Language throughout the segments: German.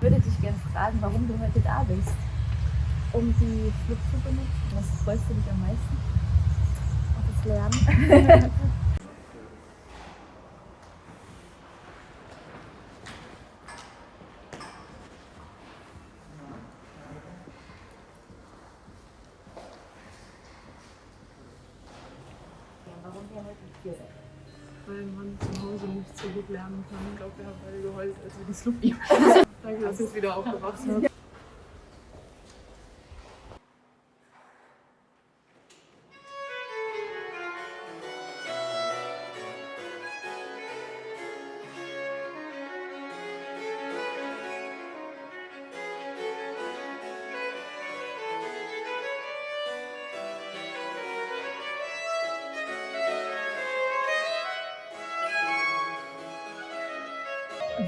Ich würde dich gerne fragen, warum du heute da bist. um die Flucht zu benutzen. Was freust du dich am meisten? Auf das Lernen. Warum wir heute hier sind? weil man zu Hause nicht so gut lernen kann. Ich glaube, wir haben beide geheult, als wir die Sluppy Danke, dass ihr es wieder aufgewacht habt.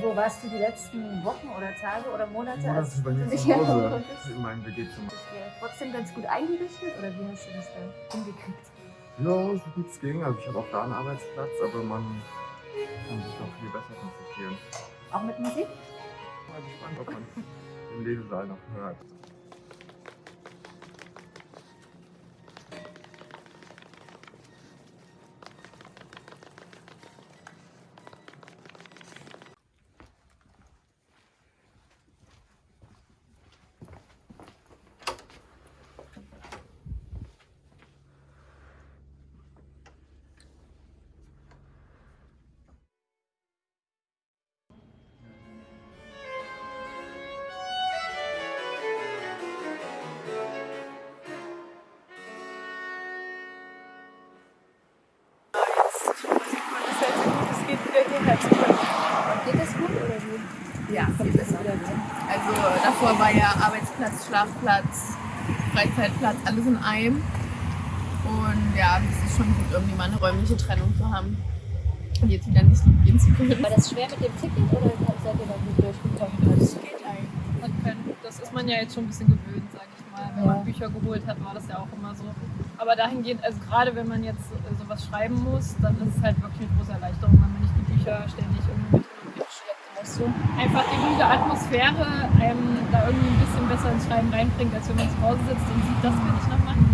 Wo warst du die letzten Wochen oder Tage oder Monate? Das als bei mir zu Hause in meinem WG-Zimmer. Bist du trotzdem ganz gut eingerichtet oder wie hast du das dann hingekriegt? Ja, so gut es ging. Also ich habe auch da einen Arbeitsplatz, aber man kann sich doch viel besser konzentrieren. Auch mit Musik? Mal gespannt, ob man im Lesesaal noch hört. Ja, wieder gut? Also davor war ja Arbeitsplatz, Schlafplatz, Freizeitplatz, alles in einem. Und ja, es ist schon gut, irgendwie mal eine räumliche Trennung zu haben. Und jetzt wieder nicht so gehen zu können. War das schwer mit dem Ticket oder seid ihr da gut durchgekommen? Das geht eigentlich. Man kann, das ist man ja jetzt schon ein bisschen gewöhnt, sage ich mal. Wenn Ja. man Bücher geholt hat, war das ja auch immer so. Aber dahingehend, also gerade wenn man jetzt äh, sowas schreiben muss, dann ist es halt wirklich eine große Erleichterung, wenn man nicht die Bücher ständig irgendwie mit muss. So. Einfach die ruhige Atmosphäre einem da irgendwie ein bisschen besser ins Schreiben reinbringt, als wenn man zu Hause sitzt und sieht, dass wenn ich nach